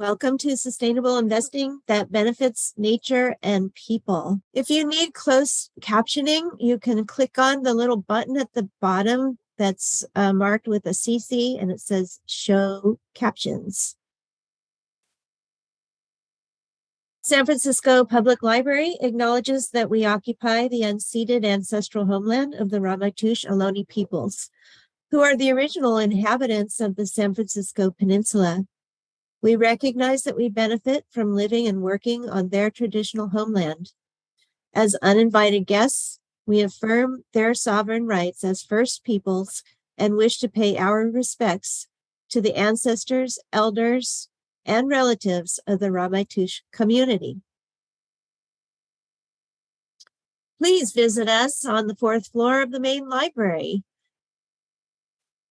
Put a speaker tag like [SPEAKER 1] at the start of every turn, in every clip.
[SPEAKER 1] Welcome to sustainable investing that benefits nature and people. If you need closed captioning, you can click on the little button at the bottom that's uh, marked with a CC and it says show captions. San Francisco Public Library acknowledges that we occupy the unceded ancestral homeland of the Ramaytush Ohlone peoples, who are the original inhabitants of the San Francisco Peninsula. We recognize that we benefit from living and working on their traditional homeland. As uninvited guests, we affirm their sovereign rights as First Peoples and wish to pay our respects to the ancestors, elders, and relatives of the Ramaytush community. Please visit us on the fourth floor of the main library.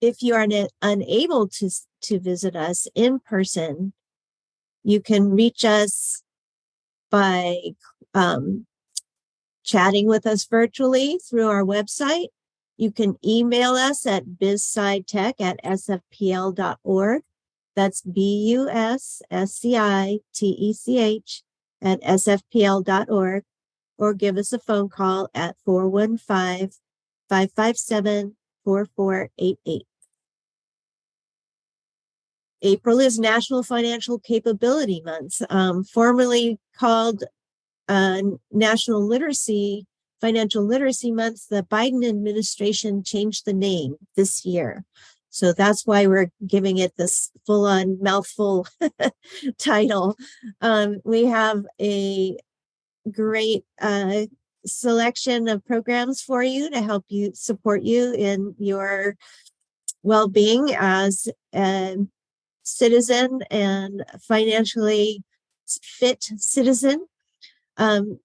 [SPEAKER 1] If you are unable to, to visit us in person, you can reach us by um, chatting with us virtually through our website. You can email us at busscitech at sfpl.org. That's B-U-S-S-C-I-T-E-C-H at sfpl.org or give us a phone call at 415-557-4488. April is National Financial Capability Month, um, formerly called uh, National Literacy, Financial Literacy Month. The Biden administration changed the name this year. So that's why we're giving it this full on mouthful title. Um, we have a great uh, selection of programs for you to help you support you in your well-being as a citizen and financially fit citizen. Um,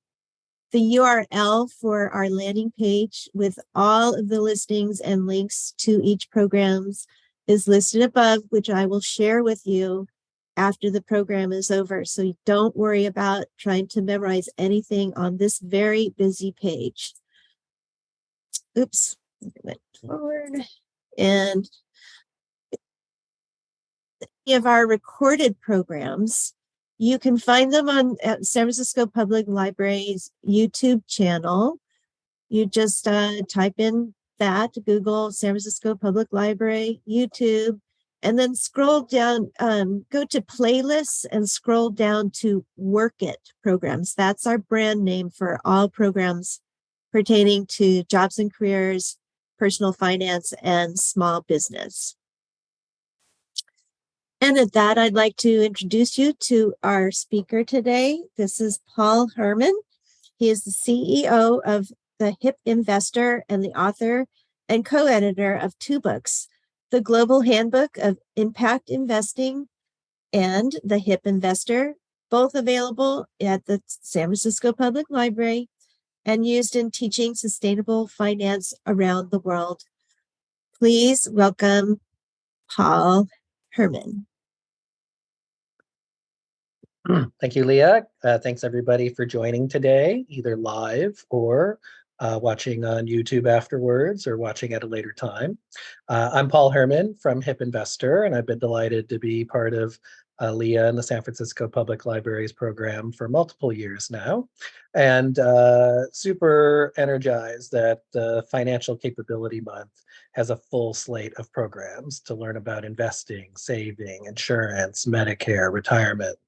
[SPEAKER 1] the URL for our landing page with all of the listings and links to each programs is listed above, which I will share with you after the program is over. So don't worry about trying to memorize anything on this very busy page. Oops, went forward. And of our recorded programs you can find them on San Francisco Public Library's YouTube channel. You just uh, type in that, Google San Francisco Public Library, YouTube, and then scroll down, um, go to playlists and scroll down to Work It programs. That's our brand name for all programs pertaining to jobs and careers, personal finance, and small business. And at that, I'd like to introduce you to our speaker today. This is Paul Herman. He is the CEO of The Hip Investor and the author and co-editor of two books, The Global Handbook of Impact Investing and The Hip Investor, both available at the San Francisco Public Library and used in teaching sustainable finance around the world. Please welcome Paul Herman.
[SPEAKER 2] Thank you, Leah. Uh, thanks everybody for joining today, either live or uh, watching on YouTube afterwards or watching at a later time. Uh, I'm Paul Herman from Hip Investor, and I've been delighted to be part of uh, Leah and the San Francisco Public Libraries program for multiple years now, and uh, super energized that uh, Financial Capability Month has a full slate of programs to learn about investing, saving, insurance, Medicare, retirement,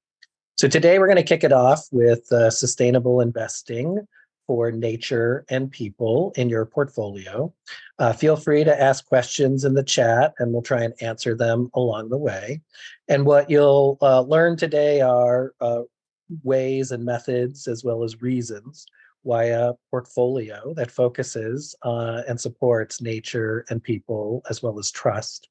[SPEAKER 2] so today we're going to kick it off with uh, sustainable investing for nature and people in your portfolio. Uh, feel free to ask questions in the chat and we'll try and answer them along the way. And what you'll uh, learn today are uh, ways and methods as well as reasons why a portfolio that focuses uh, and supports nature and people as well as trust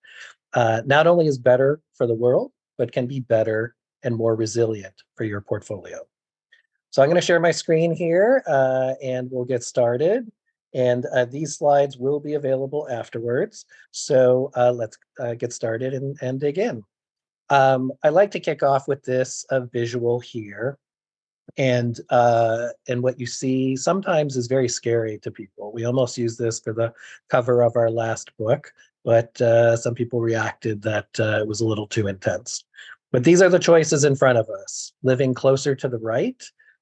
[SPEAKER 2] uh, not only is better for the world, but can be better and more resilient for your portfolio. So I'm going to share my screen here uh, and we'll get started. And uh, these slides will be available afterwards. So uh, let's uh, get started and, and dig in. Um, I like to kick off with this visual here. And uh, and what you see sometimes is very scary to people. We almost use this for the cover of our last book, but uh, some people reacted that it was a little too intense. But these are the choices in front of us, living closer to the right,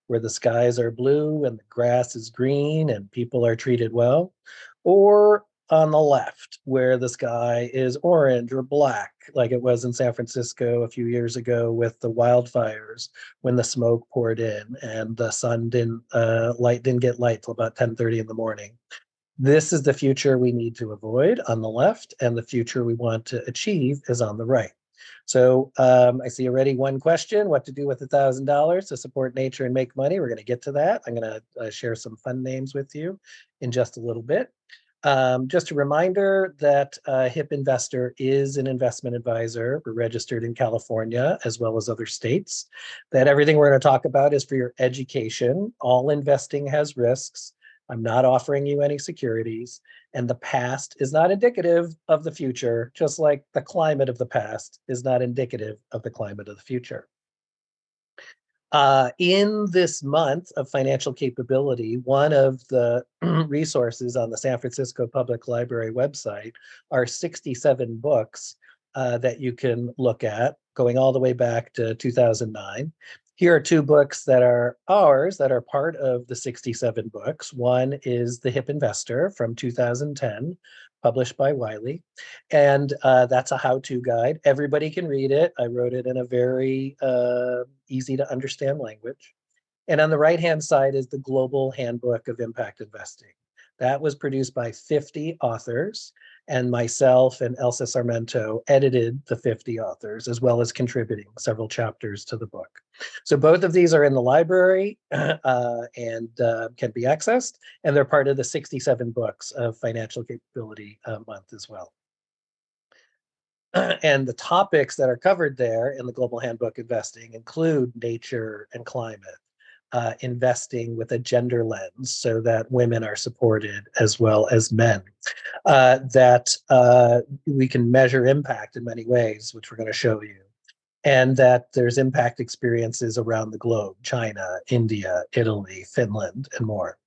[SPEAKER 2] where the skies are blue and the grass is green and people are treated well, or on the left, where the sky is orange or black, like it was in San Francisco a few years ago with the wildfires when the smoke poured in and the sun didn't uh, light didn't get light till about 10:30 in the morning. This is the future we need to avoid on the left, and the future we want to achieve is on the right. So um, I see already one question, what to do with a $1,000 to support nature and make money. We're going to get to that. I'm going to uh, share some fun names with you in just a little bit. Um, just a reminder that uh, HIP Investor is an investment advisor. We're registered in California as well as other states. That everything we're going to talk about is for your education. All investing has risks. I'm not offering you any securities. And the past is not indicative of the future, just like the climate of the past is not indicative of the climate of the future. Uh, in this month of financial capability, one of the resources on the San Francisco Public Library website are 67 books uh, that you can look at going all the way back to 2009. Here are two books that are ours that are part of the 67 books. One is The Hip Investor from 2010, published by Wiley. And uh, that's a how-to guide. Everybody can read it. I wrote it in a very uh, easy to understand language. And on the right-hand side is the Global Handbook of Impact Investing. That was produced by 50 authors and myself and Elsa Sarmento edited the 50 authors as well as contributing several chapters to the book. So both of these are in the library uh, and uh, can be accessed, and they're part of the 67 books of Financial Capability uh, Month as well. and the topics that are covered there in the Global Handbook Investing include nature and climate, uh, investing with a gender lens so that women are supported as well as men. Uh, that uh, we can measure impact in many ways, which we're going to show you. And that there's impact experiences around the globe, China, India, Italy, Finland, and more.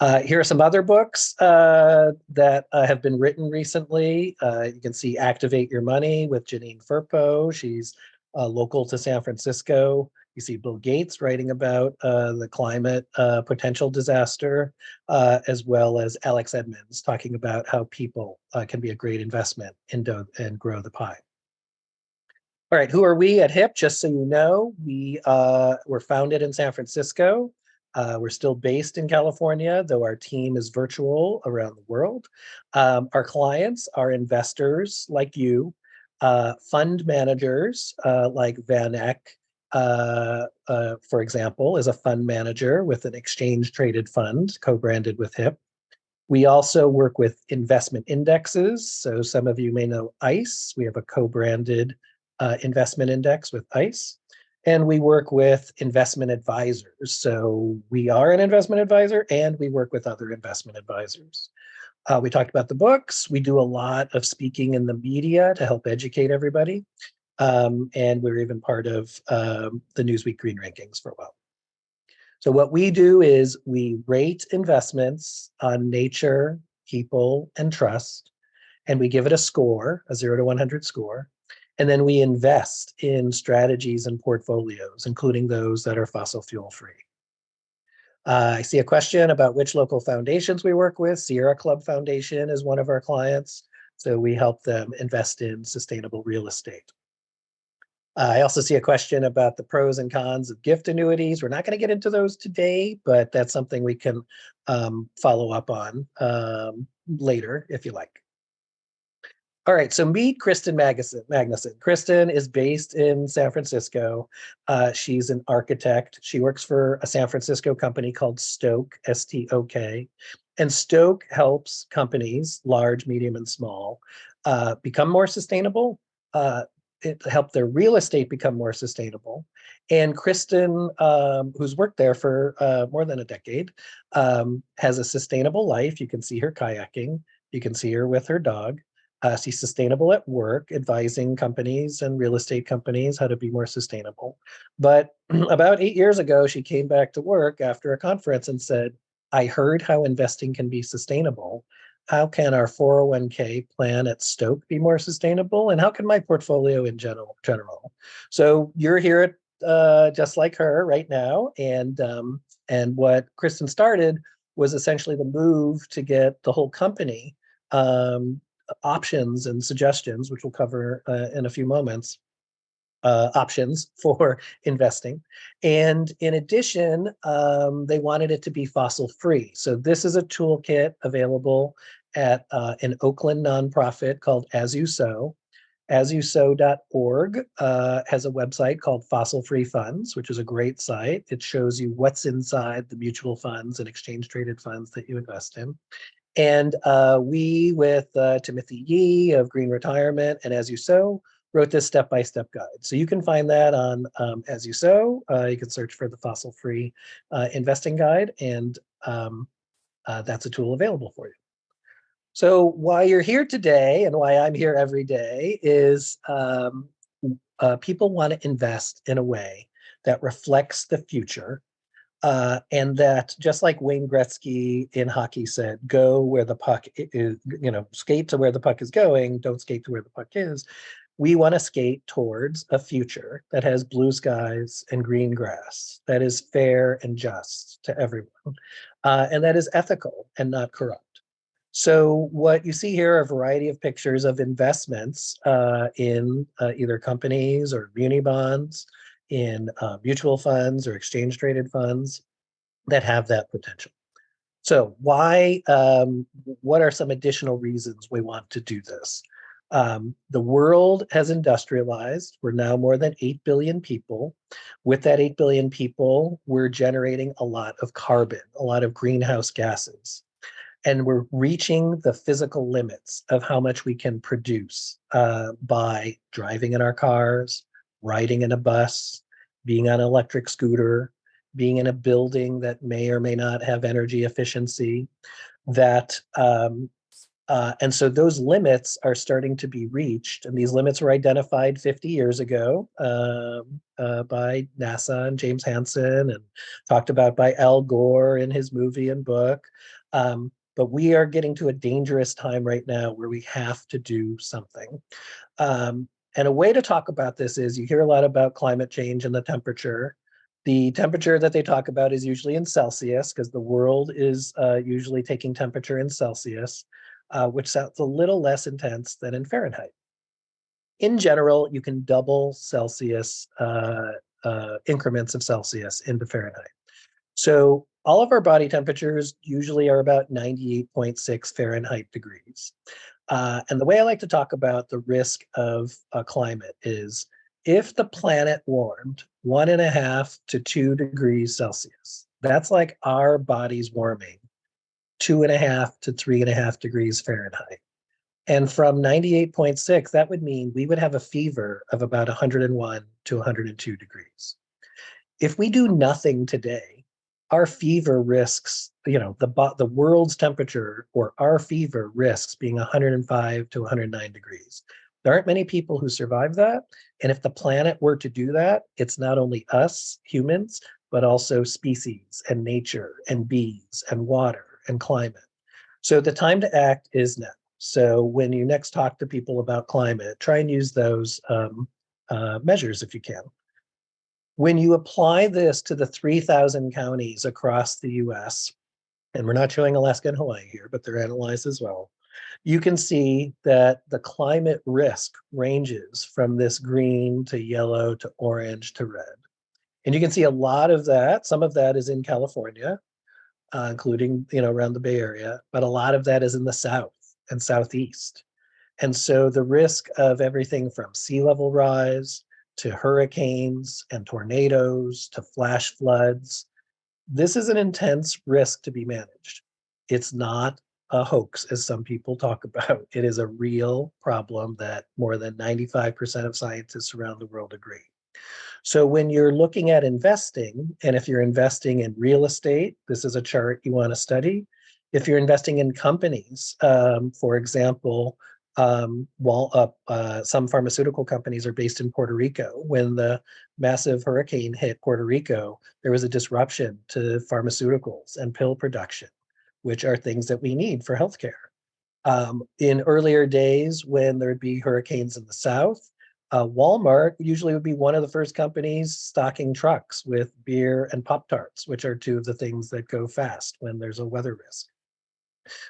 [SPEAKER 2] Uh, here are some other books uh, that uh, have been written recently. You can see Activate Your Money with Janine Firpo. She's local to San Francisco. You see Bill Gates writing about uh, the climate uh, potential disaster, uh, as well as Alex Edmans talking about how people uh, can be a great investment in and grow the pie. All right, who are we at HIP? Just so you know, we uh, were founded in San Francisco. Uh, we're still based in California, though our team is virtual around the world. Um, our clients are investors like you, fund managers like Van Eck, uh, uh, for example, is a fund manager with an exchange traded fund co-branded with HIP. We also work with investment indexes. So some of you may know ICE. We have a co-branded uh, investment index with ICE. And we work with investment advisors. So we are an investment advisor and we work with other investment advisors. Uh, we talked about the books. We do a lot of speaking in the media to help educate everybody. Um, and we're even part of um, the Newsweek Green Rankings for a while. So what we do is we rate investments on nature, people, and trust, and we give it a score, a zero to 100 score, and then we invest in strategies and portfolios, including those that are fossil fuel free. Uh, I see a question about which local foundations we work with. Sierra Club Foundation is one of our clients. So we help them invest in sustainable real estate. I also see a question about the pros and cons of gift annuities. We're not going to get into those today, but that's something we can um, follow up on um, later if you like. All right, so meet Kristen Magnuson. Magnuson. Kristen is based in San Francisco. Uh, she's an architect. She works for a San Francisco company called Stok, S-T-O-K. And Stok helps companies, large, medium, and small, uh, become more sustainable, uh, it helped their real estate become more sustainable. And Kristen, um, who's worked there for uh, more than a decade, um, has a sustainable life. You can see her kayaking. You can see her with her dog. Uh, she's sustainable at work, advising companies and real estate companies how to be more sustainable. But about eight years ago, she came back to work after a conference and said, I heard how investing can be sustainable. How can our 401k plan at Stok be more sustainable? And how can my portfolio in general, general? So you're here at, uh, just like her right now. And, um, and what Kristen started was essentially the move to get the whole company um, options and suggestions, which we'll cover uh, in a few moments, uh, options for investing. And in addition, um, they wanted it to be fossil free. So this is a toolkit available at uh, an Oakland nonprofit called As You Sow. AsYouSow.org uh, has a website called Fossil Free Funds, which is a great site. It shows you what's inside the mutual funds and exchange traded funds that you invest in. And uh, we, with uh, Timothy Yee of Green Retirement and As You Sow, wrote this step-by-step guide. So you can find that on um, As You Sow. Uh, you can search for the Fossil Free uh, Investing Guide, and um, uh, that's a tool available for you. So why you're here today and why I'm here every day is um, uh, people want to invest in a way that reflects the future uh, and that just like Wayne Gretzky in hockey said, go where the puck is, you know, skate to where the puck is going, don't skate to where the puck is. We want to skate towards a future that has blue skies and green grass, that is fair and just to everyone, uh, and that is ethical and not corrupt. So what you see here are a variety of pictures of investments uh, in uh, either companies or muni bonds, in uh, mutual funds or exchange traded funds that have that potential. So why, um, what are some additional reasons we want to do this? Um, the world has industrialized. We're now more than 8 billion people. With that 8 billion people, we're generating a lot of carbon, a lot of greenhouse gases. And we're reaching the physical limits of how much we can produce uh, by driving in our cars, riding in a bus, being on an electric scooter, being in a building that may or may not have energy efficiency, that um, uh, and so those limits are starting to be reached, and these limits were identified 50 years ago um, uh, by NASA and James Hansen, and talked about by Al Gore in his movie and book. Um, but we are getting to a dangerous time right now where we have to do something. Um, and a way to talk about this is you hear a lot about climate change and the temperature. The temperature that they talk about is usually in Celsius because the world is uh, usually taking temperature in Celsius, uh, which sounds a little less intense than in Fahrenheit. In general, you can double Celsius uh, uh increments of Celsius into Fahrenheit. So all of our body temperatures usually are about 98.6 Fahrenheit degrees. Uh, and the way I like to talk about the risk of a climate is if the planet warmed one and a half to two degrees Celsius, that's like our bodies warming two and a half to three and a half degrees Fahrenheit. And from 98.6, that would mean we would have a fever of about 101 to 102 degrees. If we do nothing today, our fever risks, you know, the the world's temperature or our fever risks being 105 to 109 degrees. There aren't many people who survive that. And if the planet were to do that, it's not only us humans, but also species and nature and bees and water and climate. So the time to act is now. So when you next talk to people about climate, try and use those um, uh, measures if you can. When you apply this to the 3,000 counties across the US, and we're not showing Alaska and Hawaii here, but they're analyzed as well, you can see that the climate risk ranges from this green to yellow to orange to red. And you can see a lot of that, some of that is in California, uh, including you know around the Bay Area, but a lot of that is in the south and southeast. And so the risk of everything from sea level rise to hurricanes and tornadoes to flash floods. This is an intense risk to be managed. It's not a hoax, as some people talk about. It is a real problem that more than 95% of scientists around the world agree. So when you're looking at investing, and if you're investing in real estate, this is a chart you want to study. If you're investing in companies, um, for example, um, while uh, uh, some pharmaceutical companies are based in Puerto Rico. When the massive hurricane hit Puerto Rico, there was a disruption to pharmaceuticals and pill production, which are things that we need for healthcare. Um, in earlier days, when there'd be hurricanes in the south, uh, Walmart usually would be one of the first companies stocking trucks with beer and Pop Tarts, which are two of the things that go fast when there's a weather risk.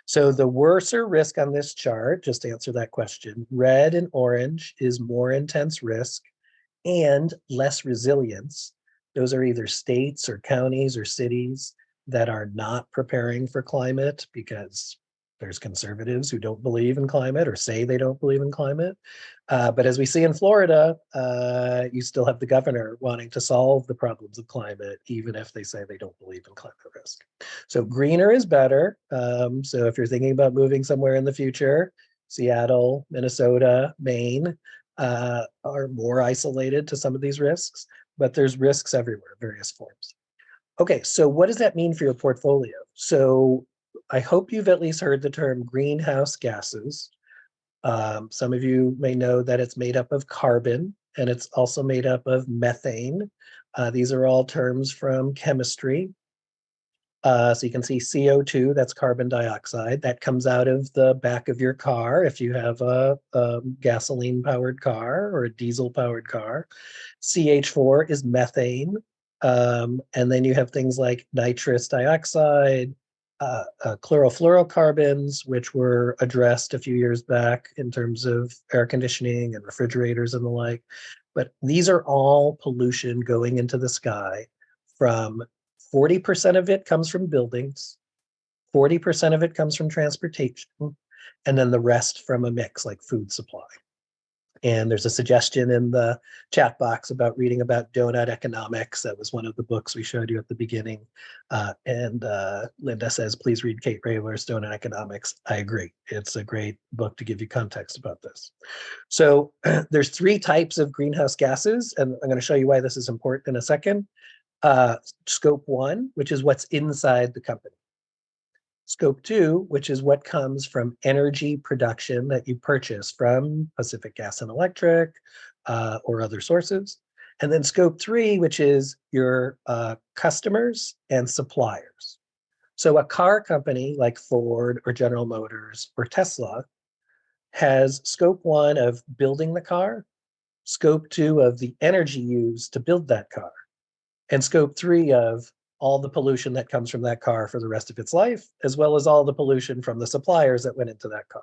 [SPEAKER 2] So the worser risk on this chart, just answer that question, red and orange is more intense risk and less resilience. Those are either states or counties or cities that are not preparing for climate because there's conservatives who don't believe in climate or say they don't believe in climate. Uh, but as we see in Florida, uh, you still have the governor wanting to solve the problems of climate, even if they say they don't believe in climate risk. So greener is better. Um, so if you're thinking about moving somewhere in the future, Seattle, Minnesota, Maine uh, are more isolated to some of these risks, but there's risks everywhere, various forms. Okay, so what does that mean for your portfolio? So I hope you've at least heard the term greenhouse gases. Um, some of you may know that it's made up of carbon and it's also made up of methane. Uh, these are all terms from chemistry. Uh, so you can see CO2, that's carbon dioxide, that comes out of the back of your car if you have a, a gasoline powered car or a diesel powered car. CH4 is methane. Um, and then you have things like nitrous dioxide, uh, uh, chlorofluorocarbons, which were addressed a few years back in terms of air conditioning and refrigerators and the like. But these are all pollution going into the sky from 40% of it comes from buildings, 40% of it comes from transportation, and then the rest from a mix like food supply. And there's a suggestion in the chat box about reading about donut economics. That was one of the books we showed you at the beginning. Uh, and uh, Linda says, please read Kate Raworth's Doughnut Economics. I agree. It's a great book to give you context about this. So there's three types of greenhouse gases, and I'm going to show you why this is important in a second. Uh, scope one, which is what's inside the company. Scope two, which is what comes from energy production that you purchase from Pacific Gas and Electric uh, or other sources. And then scope three, which is your uh, customers and suppliers. So a car company like Ford or General Motors or Tesla has scope one of building the car, scope two of the energy used to build that car, and scope three of all the pollution that comes from that car for the rest of its life, as well as all the pollution from the suppliers that went into that car.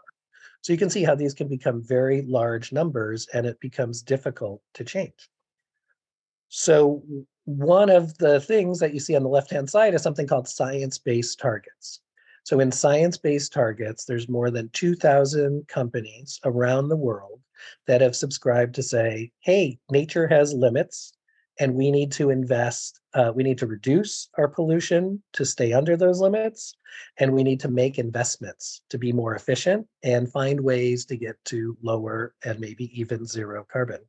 [SPEAKER 2] So you can see how these can become very large numbers and it becomes difficult to change. So one of the things that you see on the left-hand side is something called science-based targets. So in science-based targets, there's more than 2,000 companies around the world that have subscribed to say, hey, nature has limits and we need to invest, uh, we need to reduce our pollution to stay under those limits, and we need to make investments to be more efficient and find ways to get to lower and maybe even zero carbon.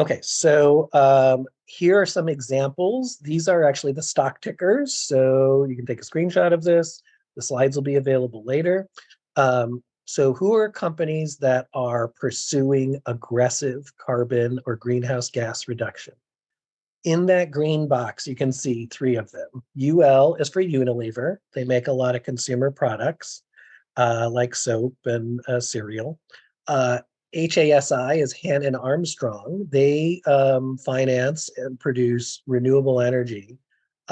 [SPEAKER 2] Okay, so um, here are some examples. These are actually the stock tickers, so you can take a screenshot of this. The slides will be available later. Um, so who are companies that are pursuing aggressive carbon or greenhouse gas reduction? In that green box, you can see three of them. UL is for Unilever. They make a lot of consumer products uh, like soap and uh, cereal. Uh, HASI is Hannon Armstrong. They um, finance and produce renewable energy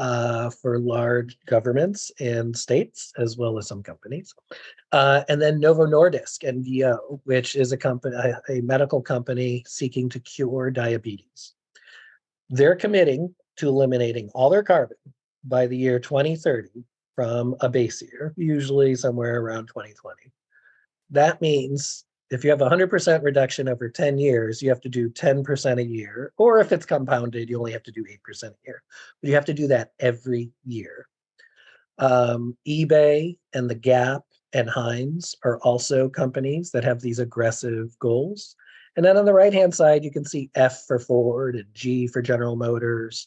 [SPEAKER 2] uh, for large governments and states, as well as some companies. Uh, and then Novo Nordisk, NVO, which is a company, a, a medical company seeking to cure diabetes. They're committing to eliminating all their carbon by the year 2030 from a base year, usually somewhere around 2020. That means if you have 100% reduction over 10 years, you have to do 10% a year, or if it's compounded, you only have to do 8% a year. But you have to do that every year. Um, eBay and The Gap and Heinz are also companies that have these aggressive goals. And then on the right-hand side, you can see F for Ford and G for General Motors.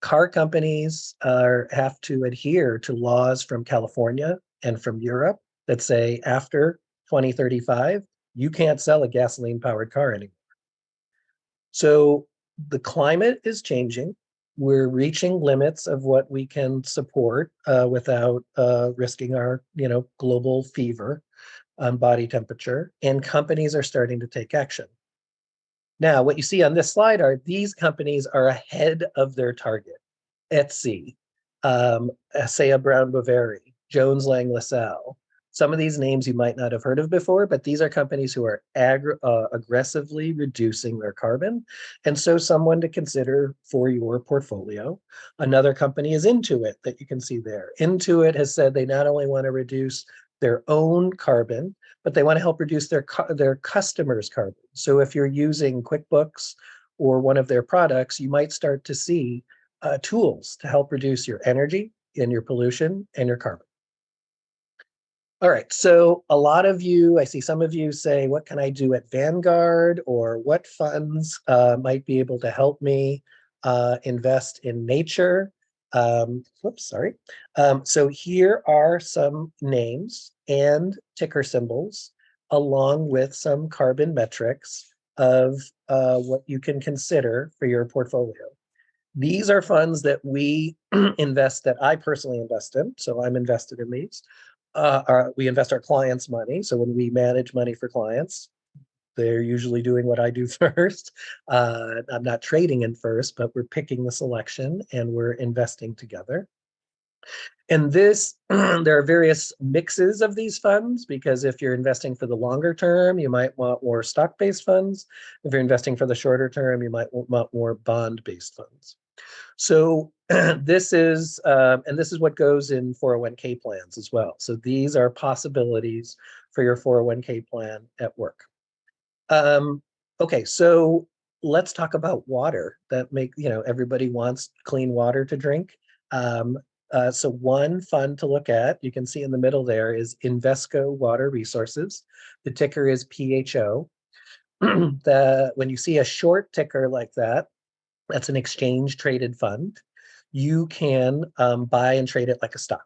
[SPEAKER 2] Car companies are, have to adhere to laws from California and from Europe that say after 2035, you can't sell a gasoline powered car anymore. So the climate is changing. we're reaching limits of what we can support uh, without uh, risking our, you know, global fever on body temperature, and companies are starting to take action. Now, what you see on this slide are these companies are ahead of their target. Etsy, um, Asea Brown Boveri, Jones Lang LaSalle. Some of these names you might not have heard of before, but these are companies who are uh, aggressively reducing their carbon. And so someone to consider for your portfolio. Another company is Intuit that you can see there. Intuit has said they not only want to reduce their own carbon, but they want to help reduce their, their customers' carbon. So if you're using QuickBooks or one of their products, you might start to see uh, tools to help reduce your energy and your pollution and your carbon. All right, so a lot of you, I see some of you say, what can I do at Vanguard or what funds uh, might be able to help me uh, invest in nature? Um, whoops, sorry. Um, so here are some names and ticker symbols along with some carbon metrics of uh, what you can consider for your portfolio. These are funds that we invest, that I personally invest in, so I'm invested in these uh, our, we invest our clients' money. So when we manage money for clients, they're usually doing what I do first. Uh, I'm not trading in first, but we're picking the selection and we're investing together. And this, there are various mixes of these funds because if you're investing for the longer term, you might want more stock-based funds. If you're investing for the shorter term, you might want more bond-based funds. So this is, um, and this is what goes in 401k plans as well. So these are possibilities for your 401k plan at work. Um, okay, so let's talk about water that make, you know, everybody wants clean water to drink. Um, uh, so one fund to look at, you can see in the middle there is Invesco Water Resources. The ticker is PHO. the, when you see a short ticker like that, that's an exchange traded fund. You can um, buy and trade it like a stock.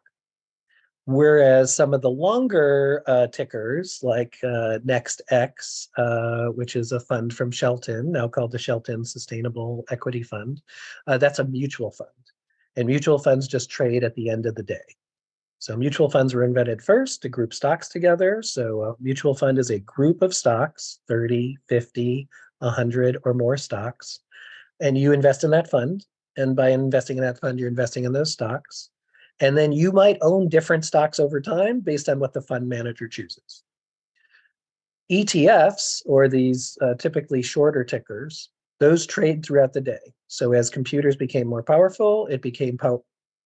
[SPEAKER 2] Whereas some of the longer uh, tickers like uh, NextX, uh, which is a fund from Shelton, now called the Shelton Sustainable Equity Fund, uh, that's a mutual fund. And mutual funds just trade at the end of the day. So mutual funds were invented first to group stocks together. So a mutual fund is a group of stocks, 30, 50, 100 or more stocks and you invest in that fund. And by investing in that fund, you're investing in those stocks. And then you might own different stocks over time based on what the fund manager chooses. ETFs, or these uh, typically shorter tickers, those trade throughout the day. So as computers became more powerful, it became po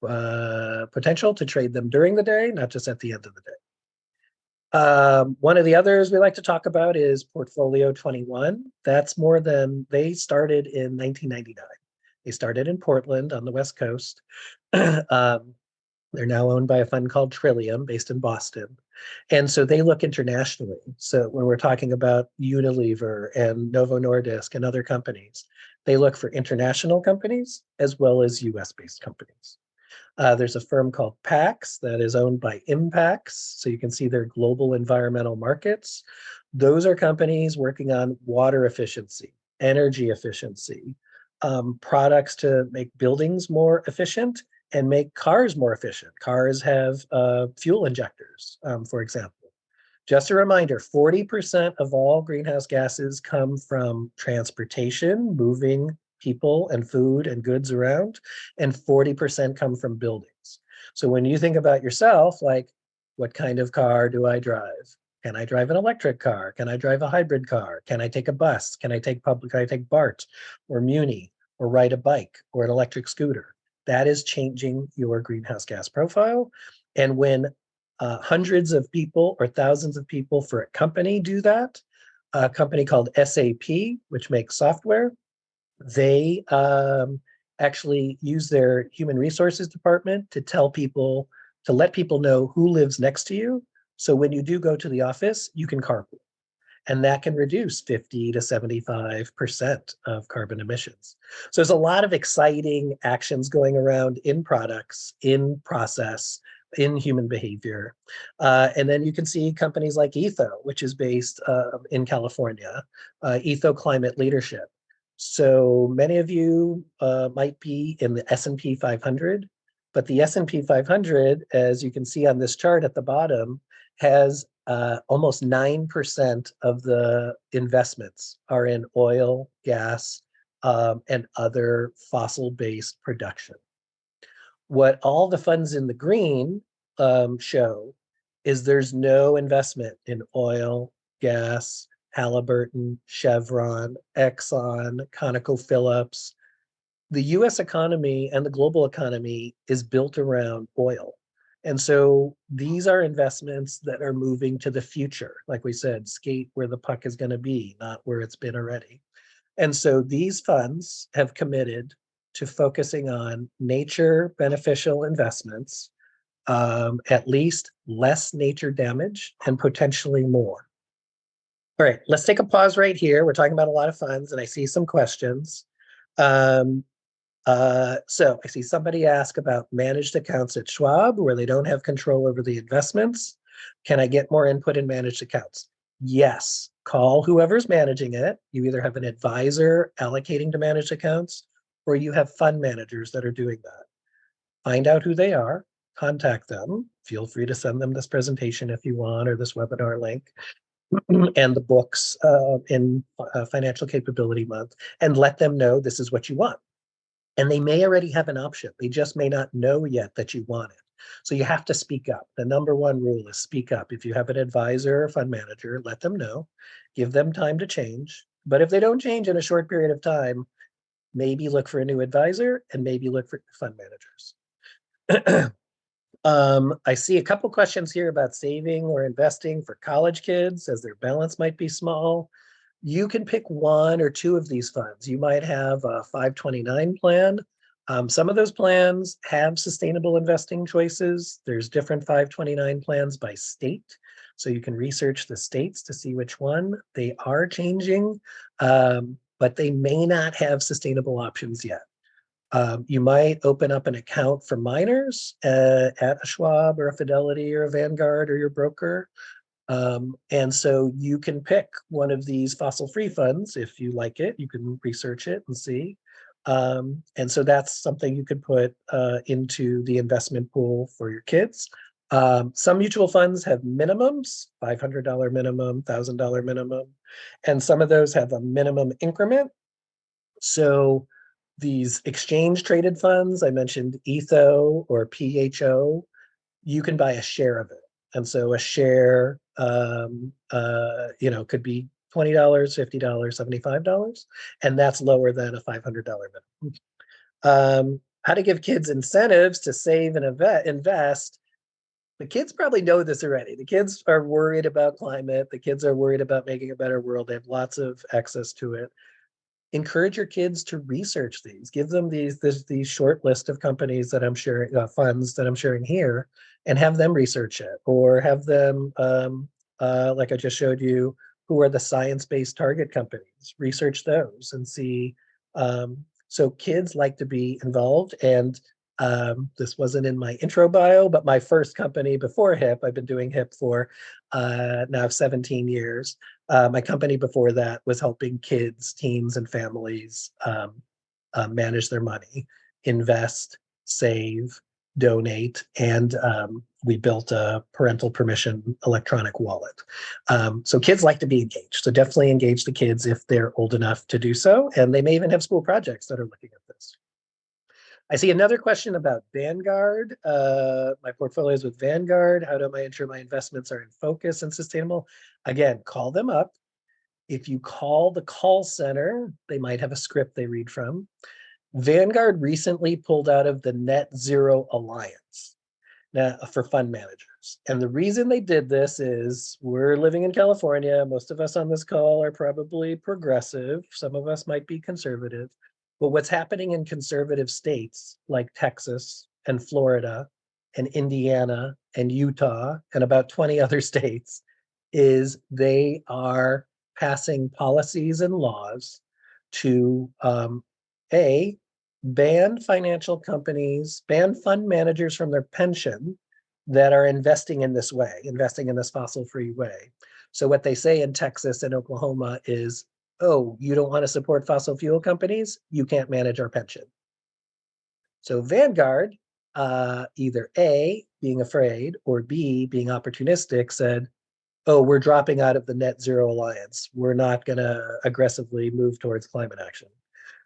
[SPEAKER 2] uh, potential to trade them during the day, not just at the end of the day. Um, one of the others we like to talk about is Portfolio 21. That's more than, they started in 1999. They started in Portland on the West Coast. um, they're now owned by a fund called Trillium based in Boston. And so they look internationally. So when we're talking about Unilever and Novo Nordisk and other companies, they look for international companies as well as US based companies. Uh, there's a firm called PAX that is owned by Impax. So you can see their global environmental markets. Those are companies working on water efficiency, energy efficiency, um, products to make buildings more efficient and make cars more efficient. Cars have uh, fuel injectors, um, for example. Just a reminder, 40% of all greenhouse gases come from transportation, moving people and food and goods around, and 40% come from buildings. So when you think about yourself, like, what kind of car do I drive? Can I drive an electric car? Can I drive a hybrid car? Can I take a bus? Can I take public, can I take BART or Muni or ride a bike or an electric scooter? That is changing your greenhouse gas profile. And when uh, hundreds of people or thousands of people for a company do that, a company called SAP, which makes software, they um, actually use their human resources department to tell people, to let people know who lives next to you. So when you do go to the office, you can carpool. And that can reduce 50 to 75% of carbon emissions. So there's a lot of exciting actions going around in products, in process, in human behavior. Uh, and then you can see companies like Etho, which is based uh, in California, uh, Etho Climate Leadership. So many of you uh, might be in the S&P 500, but the S&P 500, as you can see on this chart at the bottom, has uh, almost 9% of the investments are in oil, gas, um, and other fossil-based production. What all the funds in the green um, show is there's no investment in oil, gas, Halliburton, Chevron, Exxon, ConocoPhillips. The US economy and the global economy is built around oil. And so these are investments that are moving to the future. Like we said, skate where the puck is going to be, not where it's been already. And so these funds have committed to focusing on nature beneficial investments, um, at least less nature damage and potentially more. All right, let's take a pause right here. We're talking about a lot of funds and I see some questions. Um, uh, so I see somebody ask about managed accounts at Schwab where they don't have control over the investments. Can I get more input in managed accounts? Yes, call whoever's managing it. You either have an advisor allocating to managed accounts or you have fund managers that are doing that. Find out who they are, contact them. Feel free to send them this presentation if you want or this webinar link and the books uh, in uh, Financial Capability Month and let them know this is what you want. And they may already have an option. They just may not know yet that you want it. So you have to speak up. The number one rule is speak up. If you have an advisor or fund manager, let them know, give them time to change. But if they don't change in a short period of time, maybe look for a new advisor and maybe look for fund managers. um, I see a couple questions here about saving or investing for college kids as their balance might be small you can pick one or two of these funds. You might have a 529 plan. Um, some of those plans have sustainable investing choices. There's different 529 plans by state. So you can research the states to see which one. They are changing, um, but they may not have sustainable options yet. Um, you might open up an account for minors uh, at a Schwab or a Fidelity or a Vanguard or your broker. Um, and so you can pick one of these fossil-free funds if you like it. You can research it and see. Um, and so that's something you could put uh, into the investment pool for your kids. Um, some mutual funds have minimums, $500 minimum, $1,000 minimum, and some of those have a minimum increment. So these exchange traded funds, I mentioned ETHO or PHO, you can buy a share of it. And so a share um, uh, you know, could be $20, $50, $75, and that's lower than a $500 minimum. Um, how to give kids incentives to save and invest. The kids probably know this already. The kids are worried about climate. The kids are worried about making a better world. They have lots of access to it. Encourage your kids to research these. Give them these this, these short list of companies that I'm sharing, uh, funds that I'm sharing here, and have them research it or have them, um, uh, like I just showed you, who are the science-based target companies, research those and see. Um, so kids like to be involved and um, this wasn't in my intro bio, but my first company before HIP, I've been doing HIP for uh, now 17 years. Uh, my company before that was helping kids, teens, and families um, uh, manage their money, invest, save, donate, and um, we built a parental permission electronic wallet. Um, so kids like to be engaged. So definitely engage the kids if they're old enough to do so. And they may even have school projects that are looking at this. I see another question about Vanguard. Uh, my portfolio is with Vanguard. How do I ensure my investments are in focus and sustainable? Again, call them up. If you call the call center, they might have a script they read from. Vanguard recently pulled out of the Net Zero Alliance now, for fund managers. And the reason they did this is we're living in California. Most of us on this call are probably progressive. Some of us might be conservative. But what's happening in conservative states like Texas and Florida and Indiana and Utah and about 20 other states is they are passing policies and laws to um, A, ban financial companies, ban fund managers from their pension that are investing in this way, investing in this fossil free way. So what they say in Texas and Oklahoma is oh, you don't want to support fossil fuel companies? You can't manage our pension. So Vanguard, uh, either A, being afraid, or B, being opportunistic, said, oh, we're dropping out of the net zero alliance. We're not going to aggressively move towards climate action.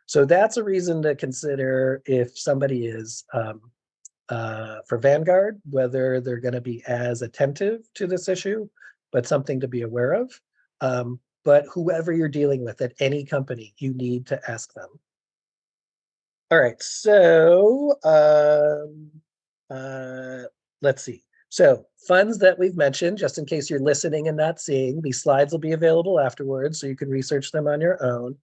[SPEAKER 2] So that's a reason to consider if somebody is um, uh, for Vanguard, whether they're going to be as attentive to this issue, but something to be aware of. Um, but whoever you're dealing with at any company, you need to ask them. All right, so um, uh, let's see. So funds that we've mentioned, just in case you're listening and not seeing, these slides will be available afterwards, so you can research them on your own.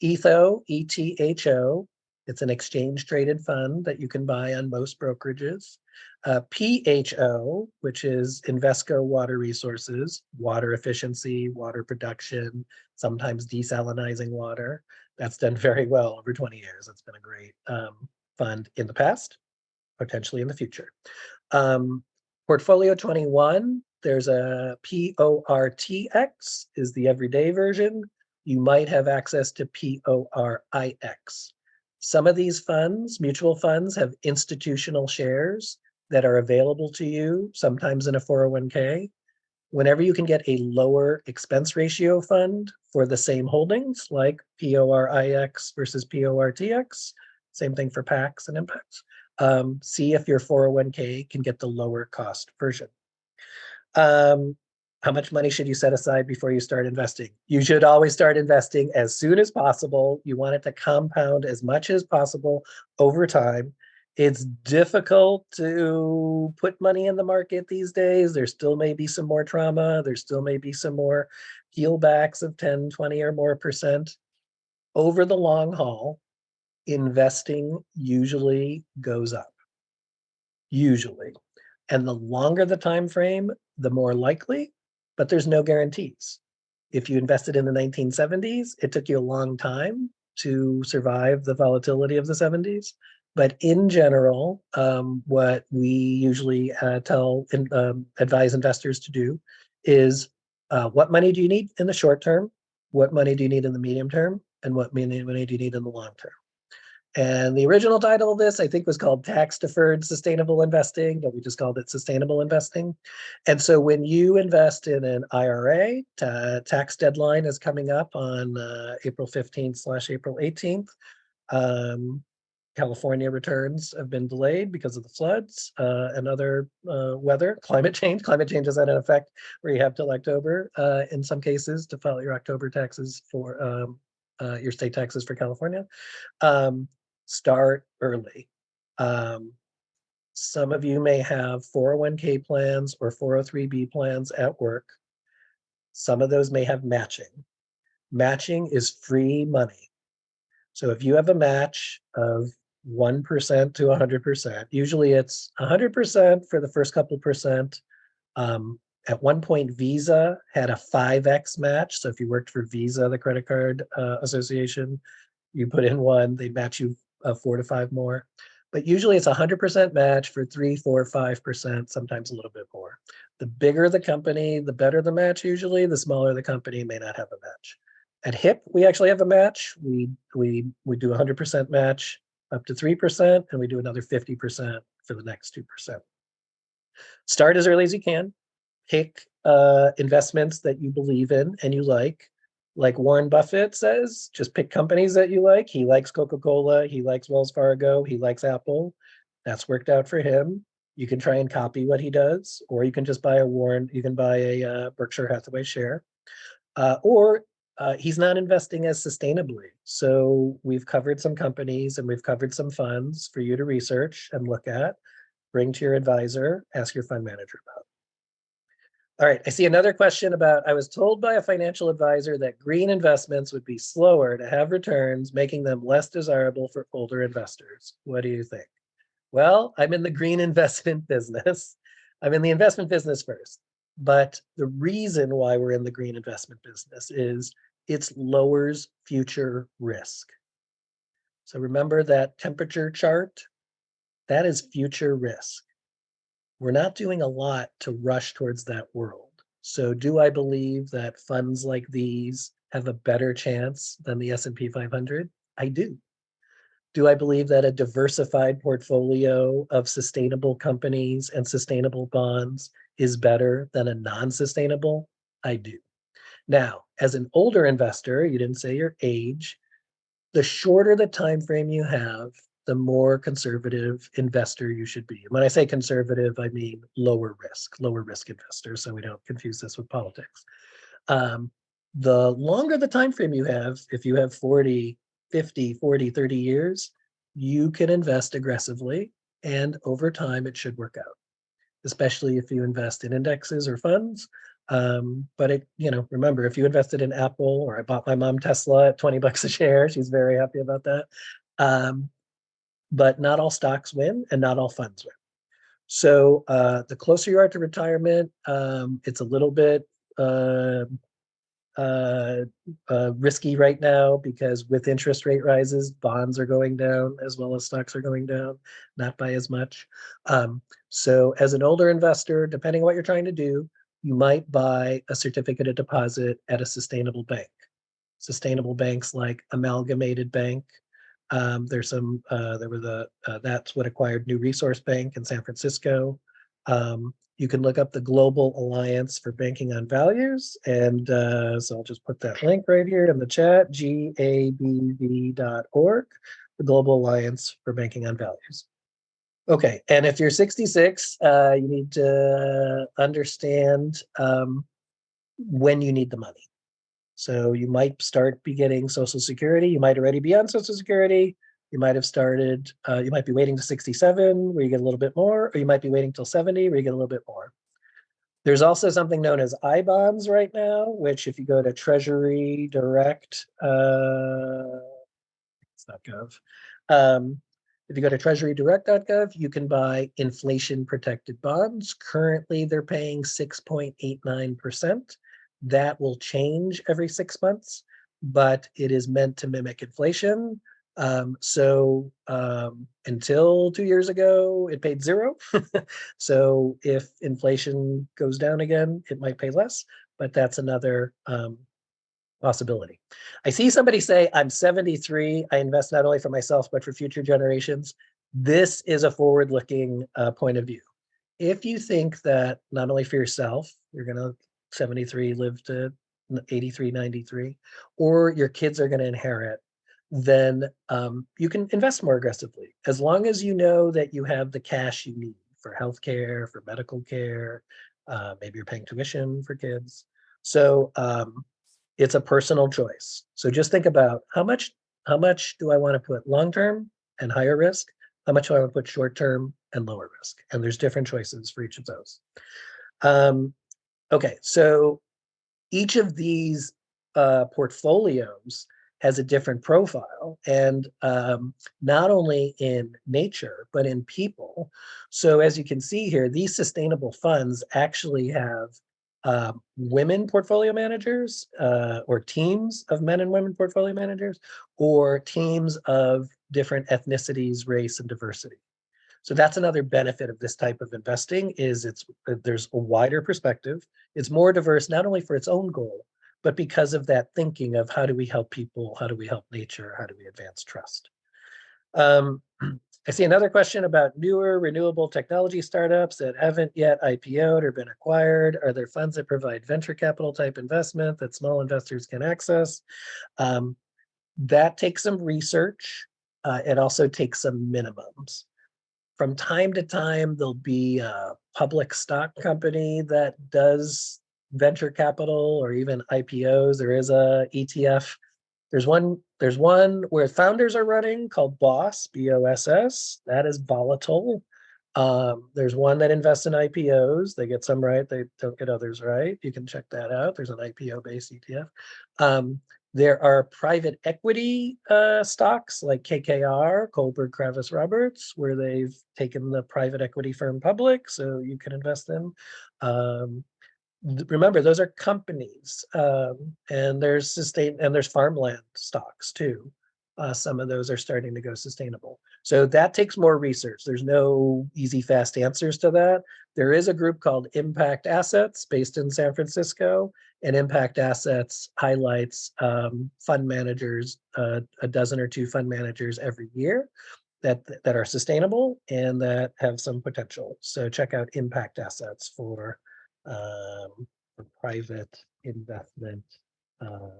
[SPEAKER 2] ETHO, E-T-H-O, it's an exchange traded fund that you can buy on most brokerages. Uh, PHO, which is Invesco Water Resources, water efficiency, water production, sometimes desalinizing water. That's done very well over 20 years. It's been a great um, fund in the past, potentially in the future. Um, Portfolio 21, there's a PORTX is the everyday version. You might have access to PORIX. Some of these funds, mutual funds, have institutional shares that are available to you, sometimes in a 401k. Whenever you can get a lower expense ratio fund for the same holdings, like PORIX versus PORTX, same thing for Pax and Impax, um, see if your 401k can get the lower cost version. Um, how much money should you set aside before you start investing? You should always start investing as soon as possible. You want it to compound as much as possible over time. It's difficult to put money in the market these days. There still may be some more trauma. There still may be some more heel backs of 10, 20 or more percent. Over the long haul, investing usually goes up. Usually. And the longer the time frame, the more likely but there's no guarantees. If you invested in the 1970s, it took you a long time to survive the volatility of the 70s. But in general, um, what we usually uh, tell in, um, advise investors to do is uh, what money do you need in the short term? What money do you need in the medium term? And what money, money do you need in the long term? And the original title of this, I think, was called Tax Deferred Sustainable Investing, but we just called it Sustainable Investing. And so when you invest in an IRA, tax deadline is coming up on uh, April 15th slash April 18th. Um, California returns have been delayed because of the floods uh, and other uh, weather, climate change. Climate change has had an effect where you have till October uh, in some cases to file your October taxes for um, uh, your state taxes for California. Um, start early. Um, some of you may have 401k plans or 403b plans at work. Some of those may have matching. Matching is free money. So if you have a match of 1% to 100%, usually it's 100% for the first couple percent. Um, at one point, Visa had a 5x match. So if you worked for Visa, the credit card uh, association, you put in one, they match you of four to five more. But usually it's a 100% match for three, four, 5%, sometimes a little bit more. The bigger the company, the better the match usually, the smaller the company may not have a match. At HIP, we actually have a match. We, we, we do a 100% match up to 3%, and we do another 50% for the next 2%. Start as early as you can. Pick uh, investments that you believe in and you like like Warren Buffett says, just pick companies that you like. He likes Coca-Cola, he likes Wells Fargo, he likes Apple. That's worked out for him. You can try and copy what he does, or you can just buy a Warren, you can buy a uh, Berkshire Hathaway share. Uh, or uh, he's not investing as sustainably. So we've covered some companies and we've covered some funds for you to research and look at, bring to your advisor, ask your fund manager about. All right, I see another question about, I was told by a financial advisor that green investments would be slower to have returns, making them less desirable for older investors. What do you think? Well, I'm in the green investment business. I'm in the investment business first. But the reason why we're in the green investment business is it lowers future risk. So remember that temperature chart? That is future risk we're not doing a lot to rush towards that world. So do I believe that funds like these have a better chance than the S and P 500? I do. Do I believe that a diversified portfolio of sustainable companies and sustainable bonds is better than a non-sustainable? I do. Now, as an older investor, you didn't say your age, the shorter the time frame you have, the more conservative investor you should be. When I say conservative, I mean lower risk, lower risk investor, so we don't confuse this with politics. Um, the longer the time frame you have, if you have 40, 50, 40, 30 years, you can invest aggressively and over time it should work out, especially if you invest in indexes or funds. Um, but it, you know, remember if you invested in Apple or I bought my mom Tesla at 20 bucks a share, she's very happy about that. Um, but not all stocks win and not all funds win. So uh, the closer you are to retirement, um, it's a little bit uh, uh, uh, risky right now because with interest rate rises, bonds are going down as well as stocks are going down, not by as much. Um, so as an older investor, depending on what you're trying to do, you might buy a certificate of deposit at a sustainable bank. Sustainable banks like Amalgamated Bank. Um, there's some, uh, there was a, uh, that's what acquired New Resource Bank in San Francisco. Um, you can look up the Global Alliance for Banking on Values. And uh, so I'll just put that link right here in the chat, gabv.org, the Global Alliance for Banking on Values. Okay, and if you're 66, uh, you need to understand um, when you need the money. So you might start be getting Social Security. You might already be on Social Security. You might have started, uh, you might be waiting to 67 where you get a little bit more, or you might be waiting till 70 where you get a little bit more. There's also something known as I-bonds right now, which if you go to Treasury Direct, uh, it's not gov. Um, if you go to treasurydirect.gov, you can buy inflation protected bonds. Currently, they're paying 6.89%. That will change every six months, but it is meant to mimic inflation. Um, so um, until two years ago, it paid zero. so if inflation goes down again, it might pay less, but that's another um, possibility. I see somebody say, I'm 73, I invest not only for myself, but for future generations. This is a forward-looking uh, point of view. If you think that not only for yourself, you're gonna 73 live to 83, 93, or your kids are gonna inherit then um, you can invest more aggressively as long as you know that you have the cash you need for healthcare, for medical care, uh, maybe you're paying tuition for kids. So um, it's a personal choice. So just think about how much how much do I want to put long-term and higher risk? How much do I want to put short-term and lower risk? And there's different choices for each of those. Um, okay, so each of these uh, portfolios has a different profile and um, not only in nature, but in people. So as you can see here, these sustainable funds actually have uh, women portfolio managers uh, or teams of men and women portfolio managers or teams of different ethnicities, race, and diversity. So that's another benefit of this type of investing is it's uh, there's a wider perspective. It's more diverse, not only for its own goal, but because of that thinking of how do we help people, how do we help nature, how do we advance trust. Um, I see another question about newer renewable technology startups that haven't yet IPO'd or been acquired. Are there funds that provide venture capital type investment that small investors can access? Um, that takes some research. Uh, it also takes some minimums. From time to time, there'll be a public stock company that does venture capital or even IPOs. There is a ETF. There's one, there's one where founders are running called Boss, B-O-S-S. That is volatile. Um, there's one that invests in IPOs. They get some right, they don't get others right. You can check that out. There's an IPO-based ETF. Um, there are private equity uh, stocks like KKR, Kohlberg Kravis Roberts, where they've taken the private equity firm public, so you can invest in. Um, remember those are companies um, and there's sustain and there's farmland stocks too uh, some of those are starting to go sustainable. So that takes more research. There's no easy, fast answers to that. There is a group called Impact Assets based in San Francisco, and Impact Assets highlights um, fund managers, uh, a dozen or two fund managers every year that that are sustainable and that have some potential. So check out Impact Assets for um, for private investment, uh,